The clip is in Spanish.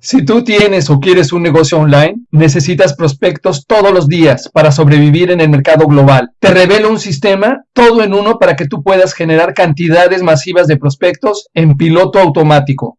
Si tú tienes o quieres un negocio online, necesitas prospectos todos los días para sobrevivir en el mercado global. Te revelo un sistema todo en uno para que tú puedas generar cantidades masivas de prospectos en piloto automático.